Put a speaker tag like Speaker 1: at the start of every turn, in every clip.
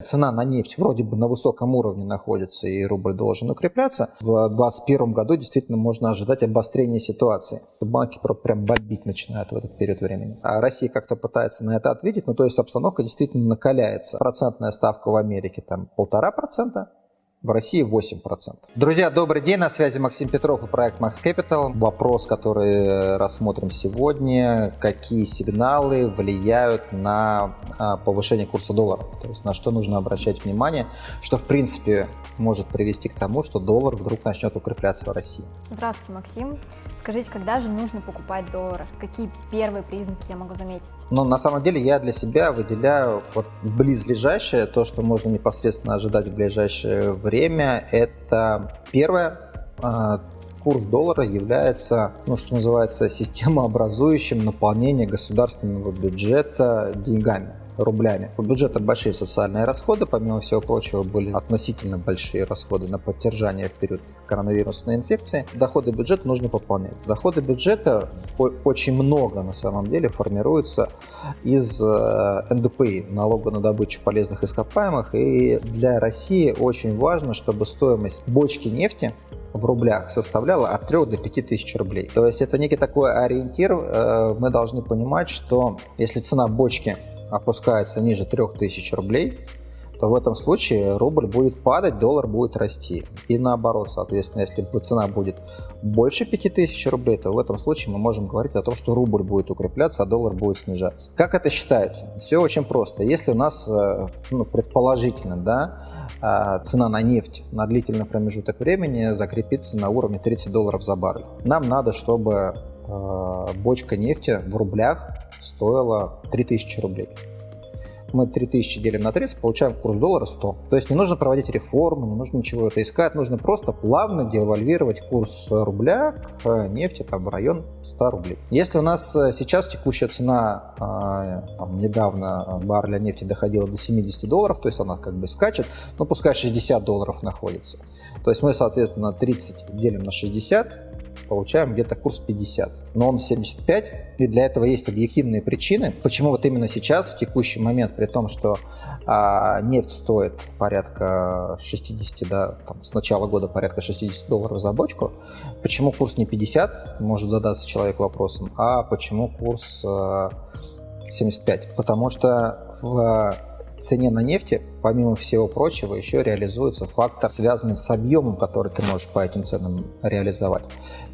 Speaker 1: Цена на нефть вроде бы на высоком уровне находится, и рубль должен укрепляться. В 2021 году действительно можно ожидать обострения ситуации. Банки прям бомбить начинают в этот период времени. А Россия как-то пытается на это ответить, ну то есть обстановка действительно накаляется. Процентная ставка в Америке там полтора процента, в России 8%. Друзья, добрый день, на связи Максим Петров и проект Max Capital. Вопрос, который рассмотрим сегодня, какие сигналы влияют на а, повышение курса доллара, то есть на что нужно обращать внимание, что в принципе может привести к тому, что доллар вдруг начнет укрепляться в России.
Speaker 2: Здравствуйте, Максим. Скажите, когда же нужно покупать доллары? Какие первые признаки я могу заметить?
Speaker 1: Ну, на самом деле, я для себя выделяю вот близлежащее, то, что можно непосредственно ожидать в ближайшее время. Это первое, а, курс доллара является, ну, что называется, системообразующим наполнение государственного бюджета деньгами рублями. У бюджета большие социальные расходы, помимо всего прочего, были относительно большие расходы на поддержание в период коронавирусной инфекции. Доходы бюджета нужно пополнять. Доходы бюджета очень много на самом деле формируются из э, НДПИ, налога на добычу полезных ископаемых. И для России очень важно, чтобы стоимость бочки нефти в рублях составляла от 3 до 5 тысяч рублей. То есть это некий такой ориентир. Э, мы должны понимать, что если цена бочки опускается ниже 3000 рублей, то в этом случае рубль будет падать, доллар будет расти. И наоборот, соответственно, если цена будет больше 5000 рублей, то в этом случае мы можем говорить о том, что рубль будет укрепляться, а доллар будет снижаться. Как это считается? Все очень просто. Если у нас, э, ну, предположительно, да, э, цена на нефть на длительный промежуток времени закрепится на уровне 30 долларов за баррель, нам надо, чтобы э, бочка нефти в рублях стоила 3000 рублей. Мы 3000 делим на 30, получаем курс доллара 100. То есть не нужно проводить реформы, не нужно ничего это искать, нужно просто плавно девальвировать курс рубля к нефти там, в район 100 рублей. Если у нас э, сейчас текущая цена, э, там, недавно барреля нефти доходила до 70 долларов, то есть она как бы скачет, ну пускай 60 долларов находится. То есть мы, соответственно, 30 делим на 60, получаем где-то курс 50, но он 75, и для этого есть объективные причины, почему вот именно сейчас, в текущий момент, при том, что а, нефть стоит порядка 60, да, там, с начала года порядка 60 долларов за бочку, почему курс не 50, может задаться человек вопросом, а почему курс а, 75? Потому что в цене на нефти, помимо всего прочего, еще реализуется фактор, связанный с объемом, который ты можешь по этим ценам реализовать.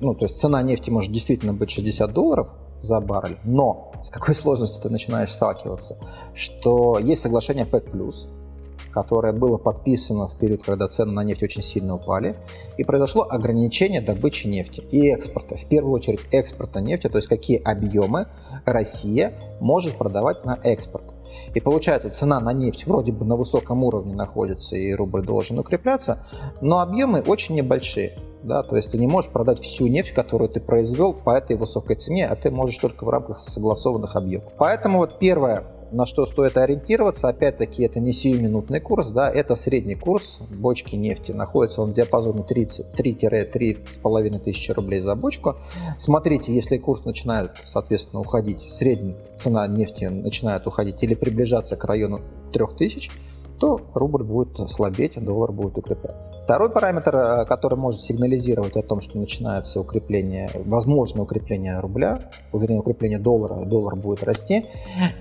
Speaker 1: Ну, то есть цена нефти может действительно быть 60 долларов за баррель, но с какой сложностью ты начинаешь сталкиваться? Что есть соглашение ПЭК+, которое было подписано в период, когда цены на нефть очень сильно упали, и произошло ограничение добычи нефти и экспорта. В первую очередь экспорта нефти, то есть какие объемы Россия может продавать на экспорт. И получается, цена на нефть вроде бы на высоком уровне находится, и рубль должен укрепляться, но объемы очень небольшие. Да, то есть ты не можешь продать всю нефть, которую ты произвел по этой высокой цене, а ты можешь только в рамках согласованных объемов. Поэтому вот первое, на что стоит ориентироваться, опять-таки, это не сиюминутный курс, да, это средний курс бочки нефти. Находится он в диапазоне 3-3,5 тысячи рублей за бочку. Смотрите, если курс начинает, соответственно, уходить, средняя цена нефти начинает уходить или приближаться к району 3000, то рубль будет слабеть, а доллар будет укрепляться. Второй параметр, э, который может сигнализировать о том, что начинается укрепление, возможное укрепление рубля, вернее укрепление доллара, доллар будет расти,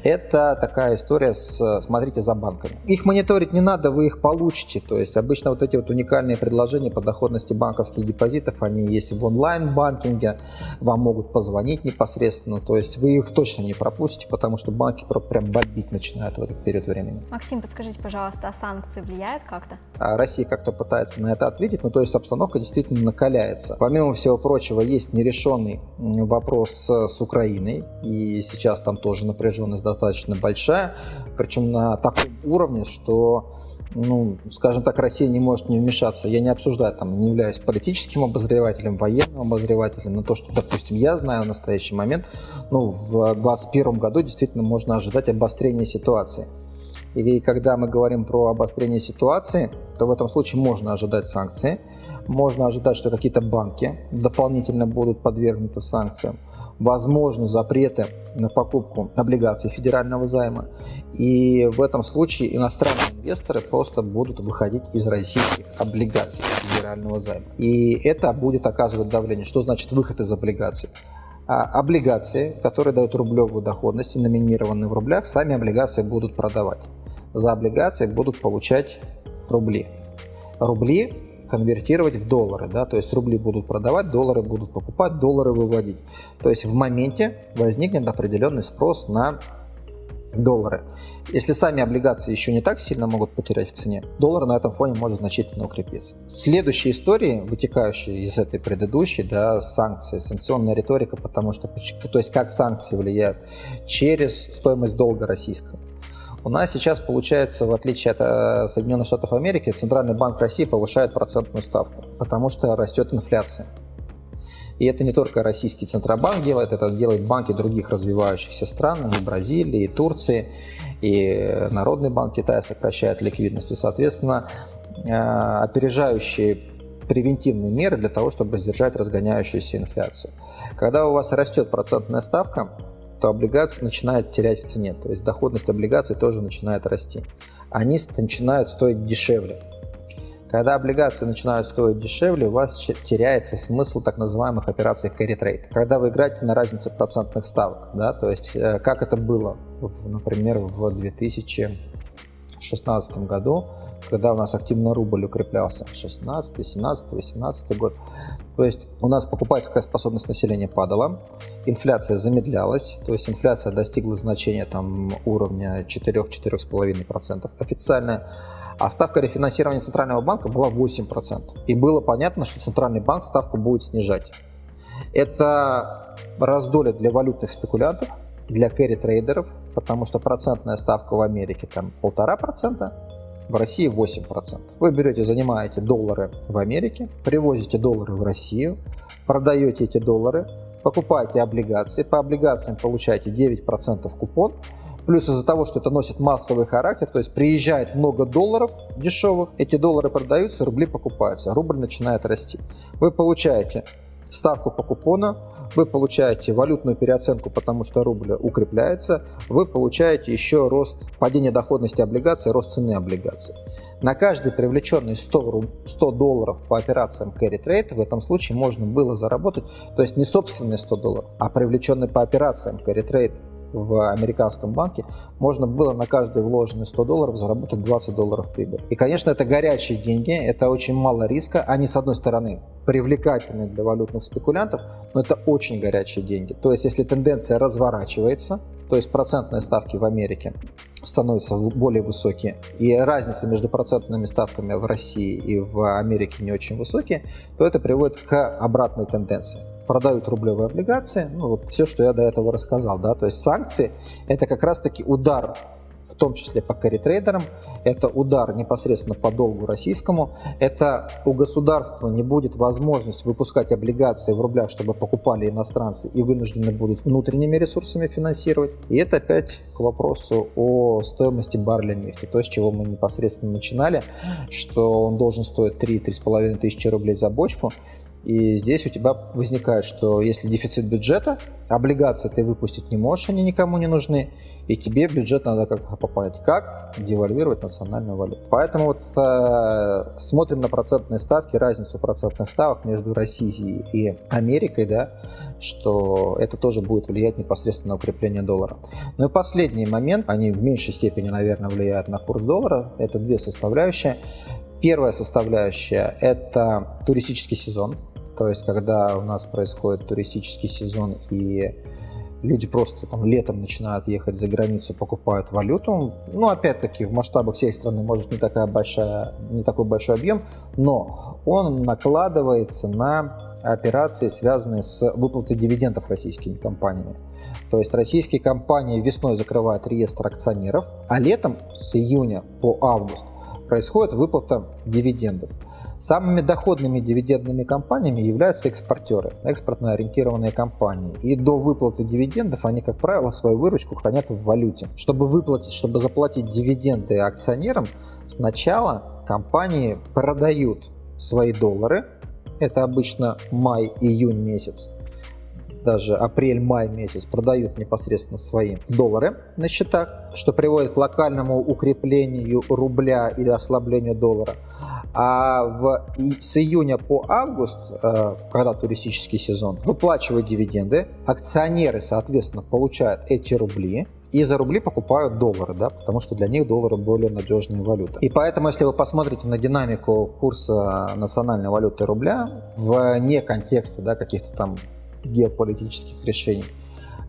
Speaker 1: это такая история с «смотрите за банками». Их мониторить не надо, вы их получите. То есть обычно вот эти вот уникальные предложения по доходности банковских депозитов, они есть в онлайн-банкинге, вам могут позвонить непосредственно, то есть вы их точно не пропустите, потому что банки прям бомбить начинают в этот период времени.
Speaker 2: Максим, подскажите, пожалуйста, пожалуйста, а санкции влияют как-то?
Speaker 1: А Россия как-то пытается на это ответить, ну то есть обстановка действительно накаляется. Помимо всего прочего, есть нерешенный вопрос с, с Украиной, и сейчас там тоже напряженность достаточно большая, причем на таком уровне, что ну, скажем так, Россия не может не вмешаться. Я не обсуждаю, там, не являюсь политическим обозревателем, военным обозревателем, но то, что, допустим, я знаю в настоящий момент, ну, в 2021 году действительно можно ожидать обострения ситуации. И когда мы говорим про обострение ситуации, то в этом случае можно ожидать санкции. Можно ожидать, что какие-то банки дополнительно будут подвергнуты санкциям. возможны запреты на покупку облигаций федерального займа. И в этом случае иностранные инвесторы просто будут выходить из российских облигаций федерального займа. И это будет оказывать давление. Что значит выход из облигаций? А облигации, которые дают рублевую доходность и номинированы в рублях, сами облигации будут продавать. За облигации будут получать рубли. Рубли конвертировать в доллары, да, то есть рубли будут продавать, доллары будут покупать, доллары выводить. То есть в моменте возникнет определенный спрос на доллары. Если сами облигации еще не так сильно могут потерять в цене, доллар на этом фоне может значительно укрепиться. Следующие истории, вытекающие из этой предыдущей, да, санкции, санкционная риторика, потому что, то есть как санкции влияют через стоимость долга российского. У нас сейчас получается, в отличие от э, Соединенных Штатов Америки, Центральный банк России повышает процентную ставку, потому что растет инфляция. И это не только российский Центробанк делает, это делают банки других развивающихся стран, и Бразилии, и Турции, и Народный банк Китая сокращает ликвидность. И, соответственно, э, опережающие превентивные меры для того, чтобы сдержать разгоняющуюся инфляцию. Когда у вас растет процентная ставка, то облигации начинают терять в цене, то есть доходность облигаций тоже начинает расти. Они начинают стоить дешевле. Когда облигации начинают стоить дешевле, у вас теряется смысл так называемых операций carry trade. Когда вы играете на разнице процентных ставок, да, то есть э, как это было, например, в 2016 году, когда у нас активно рубль укреплялся, 16, 17, 18 год. То есть у нас покупательская способность населения падала, инфляция замедлялась, то есть инфляция достигла значения там, уровня 4-4,5% официально а ставка рефинансирования Центрального банка была 8%. И было понятно, что Центральный банк ставку будет снижать. Это раздолье для валютных спекулянтов, для кэрри-трейдеров, потому что процентная ставка в Америке там полтора процента, в России 8%. Вы берете, занимаете доллары в Америке, привозите доллары в Россию, продаете эти доллары, покупаете облигации, по облигациям получаете 9% купон, Плюс из-за того, что это носит массовый характер, то есть приезжает много долларов дешевых, эти доллары продаются, рубли покупаются, рубль начинает расти. Вы получаете ставку по купону, вы получаете валютную переоценку, потому что рубль укрепляется, вы получаете еще рост падения доходности облигаций, рост цены облигаций. На каждый привлеченный 100, 100 долларов по операциям carry trade в этом случае можно было заработать, то есть не собственные 100 долларов, а привлеченный по операциям carry trade в американском банке, можно было на каждый вложенный 100 долларов заработать 20 долларов прибыли. И, конечно, это горячие деньги, это очень мало риска. Они, с одной стороны, привлекательны для валютных спекулянтов, но это очень горячие деньги. То есть, если тенденция разворачивается, то есть процентные ставки в Америке становятся более высокие, и разница между процентными ставками в России и в Америке не очень высокие, то это приводит к обратной тенденции продают рублевые облигации, ну вот все, что я до этого рассказал, да, то есть санкции это как раз-таки удар в том числе по карри-трейдерам, это удар непосредственно по долгу российскому, это у государства не будет возможность выпускать облигации в рублях, чтобы покупали иностранцы и вынуждены будут внутренними ресурсами финансировать. И это опять к вопросу о стоимости барреля нефти, то, с чего мы непосредственно начинали, что он должен стоить 3-3,5 тысячи рублей за бочку, и здесь у тебя возникает, что если дефицит бюджета, облигации ты выпустить не можешь, они никому не нужны, и тебе бюджет надо как-то попасть. Как девальвировать национальную валюту. Поэтому вот э, смотрим на процентные ставки, разницу процентных ставок между Россией и Америкой, да, что это тоже будет влиять непосредственно на укрепление доллара. Ну и последний момент, они в меньшей степени, наверное, влияют на курс доллара, это две составляющие. Первая составляющая – это туристический сезон. То есть, когда у нас происходит туристический сезон и люди просто там летом начинают ехать за границу, покупают валюту. Ну, опять-таки, в масштабах всей страны может не, такая большая, не такой большой объем, но он накладывается на операции, связанные с выплатой дивидендов российскими компаниями. То есть российские компании весной закрывают реестр акционеров, а летом с июня по август происходит выплата дивидендов. Самыми доходными дивидендными компаниями являются экспортеры, экспортно ориентированные компании. И до выплаты дивидендов они, как правило, свою выручку хранят в валюте. Чтобы выплатить, чтобы заплатить дивиденды акционерам, сначала компании продают свои доллары, это обычно май-июнь месяц, даже апрель-май месяц продают непосредственно свои доллары на счетах, что приводит к локальному укреплению рубля или ослаблению доллара. А в, с июня по август, э, когда туристический сезон, выплачивают дивиденды, акционеры, соответственно, получают эти рубли, и за рубли покупают доллары, да, потому что для них доллары более надежная валюта. И поэтому, если вы посмотрите на динамику курса национальной валюты рубля вне контекста да, каких-то там геополитических решений,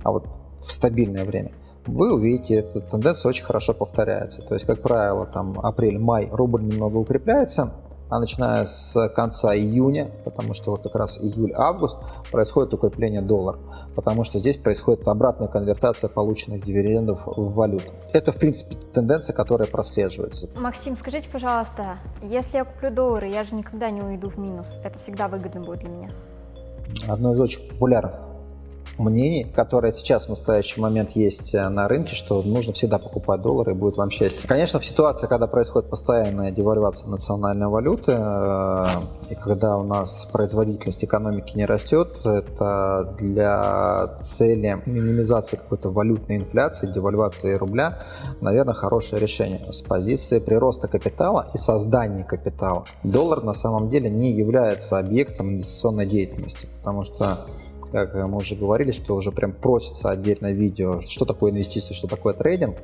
Speaker 1: а вот в стабильное время, вы увидите, эта тенденция очень хорошо повторяется. То есть, как правило, там апрель-май рубль немного укрепляется, а начиная с конца июня, потому что вот как раз июль-август происходит укрепление доллара, потому что здесь происходит обратная конвертация полученных дивидендов в валюту. Это, в принципе, тенденция, которая прослеживается.
Speaker 2: Максим, скажите, пожалуйста, если я куплю доллары, я же никогда не уйду в минус, это всегда выгодно будет для меня?
Speaker 1: Одно из очень популярных мнений, которое сейчас в настоящий момент есть э, на рынке, что нужно всегда покупать доллары и будет вам счастье. Конечно, в ситуации, когда происходит постоянная девальвация национальной валюты, э, и когда у нас производительность экономики не растет, это для цели минимизации какой-то валютной инфляции, девальвации рубля, наверное, хорошее решение. С позиции прироста капитала и создания капитала доллар на самом деле не является объектом инвестиционной деятельности, потому что как мы уже говорили, что уже прям просится отдельное видео, что такое инвестиции, что такое трейдинг,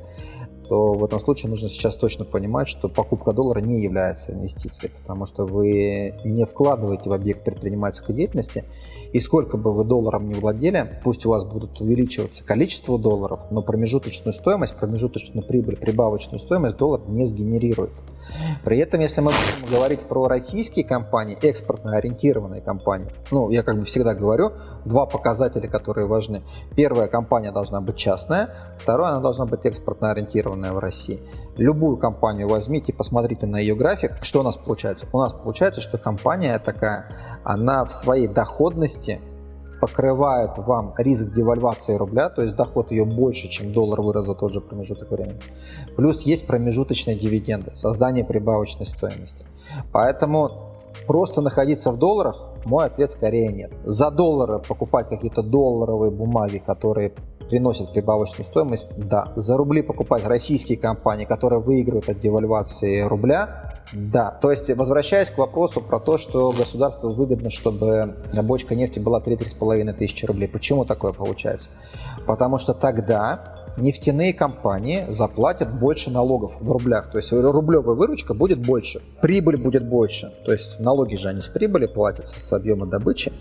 Speaker 1: то в этом случае нужно сейчас точно понимать, что покупка доллара не является инвестицией, потому что вы не вкладываете в объект предпринимательской деятельности, и сколько бы вы долларом не владели, пусть у вас будут увеличиваться количество долларов, но промежуточную стоимость, промежуточную прибыль, прибавочную стоимость доллар не сгенерирует. При этом, если мы будем говорить про российские компании, экспортно ориентированные компании, ну, я как бы всегда говорю, два показателя, которые важны. Первая компания должна быть частная, второе, она должна быть экспортно ориентированная в России. Любую компанию возьмите, посмотрите на ее график, что у нас получается? У нас получается, что компания такая, она в своей доходности покрывает вам риск девальвации рубля, то есть доход ее больше, чем доллар вырос за тот же промежуток времени. Плюс есть промежуточные дивиденды, создание прибавочной стоимости. Поэтому просто находиться в долларах, мой ответ скорее нет. За доллары покупать какие-то долларовые бумаги, которые приносят прибавочную стоимость, да. За рубли покупать российские компании, которые выигрывают от девальвации рубля, да, то есть возвращаясь к вопросу про то, что государству выгодно, чтобы бочка нефти была 3-3,5 тысячи рублей. Почему такое получается? Потому что тогда нефтяные компании заплатят больше налогов в рублях. То есть рублевая выручка будет больше, прибыль будет больше. То есть налоги же они с прибыли платятся с объема добычи.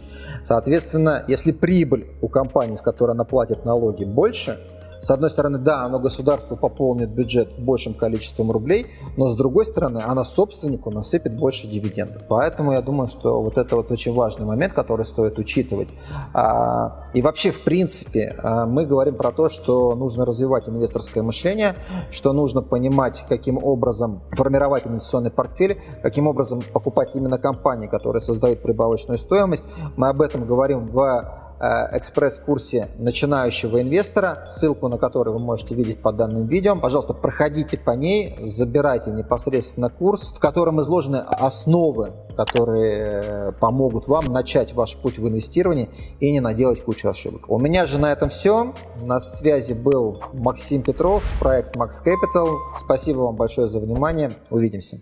Speaker 1: Соответственно, если прибыль у компании, с которой она платит налоги, больше, с одной стороны, да, оно государство пополнит бюджет большим количеством рублей, но с другой стороны, она собственнику насыпет больше дивидендов. Поэтому я думаю, что вот это вот очень важный момент, который стоит учитывать. А, и вообще, в принципе, а, мы говорим про то, что нужно развивать инвесторское мышление, что нужно понимать, каким образом формировать инвестиционный портфель, каким образом покупать именно компании, которые создают прибавочную стоимость. Мы об этом говорим в экспресс-курсе начинающего инвестора, ссылку на который вы можете видеть под данным видео. Пожалуйста, проходите по ней, забирайте непосредственно курс, в котором изложены основы, которые э, помогут вам начать ваш путь в инвестировании и не наделать кучу ошибок. У меня же на этом все. На связи был Максим Петров, проект Max Capital. Спасибо вам большое за внимание. Увидимся.